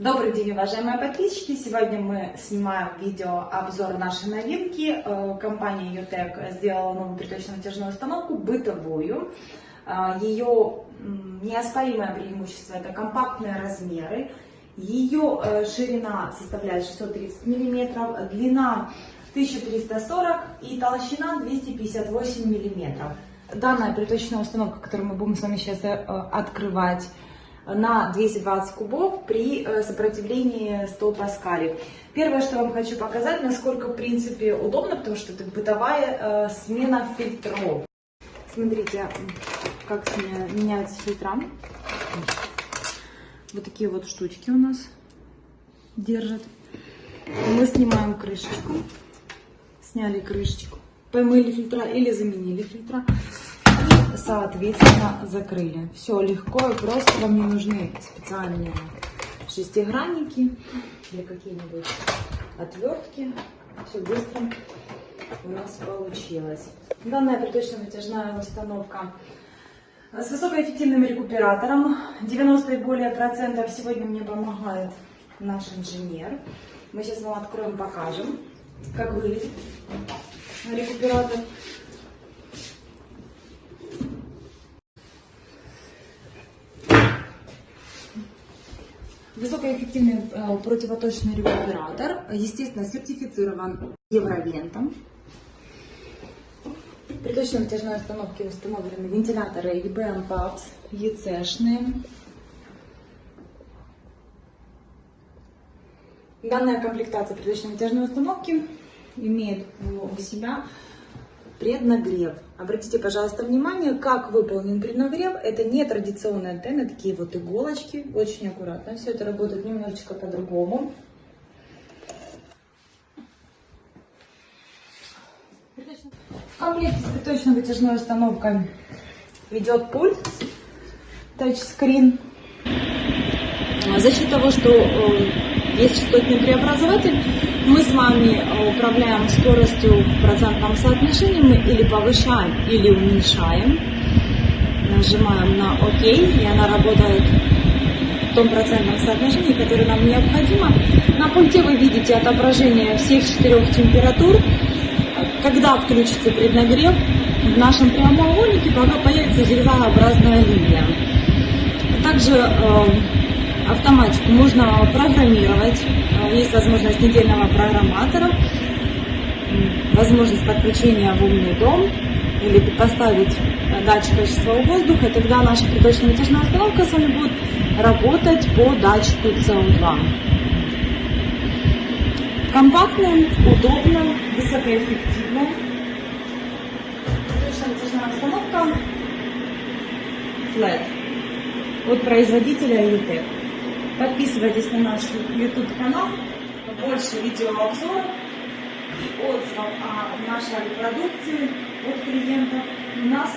Добрый день, уважаемые подписчики! Сегодня мы снимаем видео обзор нашей новинки. Э, Компания Utec сделала новую приточно-натяжную установку, бытовую. Э, Ее неоспоримое преимущество это компактные размеры. Ее э, ширина составляет 630 мм, длина 1340 и толщина 258 мм. Данная приточная установка, которую мы будем с вами сейчас открывать, на 220 кубов при э, сопротивлении 100 паскалей. Первое, что вам хочу показать, насколько в принципе удобно, потому что это бытовая э, смена фильтров. Смотрите, как меняются фильтра. Вот такие вот штучки у нас держат. Мы снимаем крышечку. Сняли крышечку. Помыли фильтра или заменили фильтра соответственно, закрыли. Все легко и просто, вам не нужны специальные шестигранники или какие-нибудь отвертки. Все быстро у нас получилось. Данная приточно-вытяжная установка с высокоэффективным рекуператором. 90 и более процентов сегодня мне помогает наш инженер. Мы сейчас вам откроем, покажем, как выглядит рекуператор. Высокоэффективный э, противоточный рекуператор, естественно, сертифицирован Евровентом. При точной натяжной установке установлены вентиляторы EBM PAPS, EC-шные. Данная комплектация приточной натяжной установки имеет у себя преднагрев. Обратите, пожалуйста, внимание, как выполнен преднагрев. Это не традиционные антенны, такие вот иголочки. Очень аккуратно. Все это работает немножечко по-другому. В комплекте с приточной вытяжной установкой идет пульт, тачскрин. За счет того, что э, есть частотный преобразователь, мы с вами э, управляем скоростью в процентном соотношении, мы или повышаем, или уменьшаем. Нажимаем на ОК, и она работает в том процентном соотношении, которое нам необходимо. На пульте вы видите отображение всех четырех температур. Когда включится преднагрев, в нашем прямоугольнике появится зигзагообразная линия. Также э, автоматику можно программировать. Э, есть возможность недельного программатора, возможность подключения в умный дом или поставить э, датчик качества воздуха, и тогда наша приточная вытяжная установка с вами будет работать по датчику СО2. Компактно, удобно, высокоэффективно. Приточная вытяжная установка Flat от производителя UTEC. Подписывайтесь на наш YouTube канал, больше видеообзоров и отзывов о нашей продукции от клиентов. У нас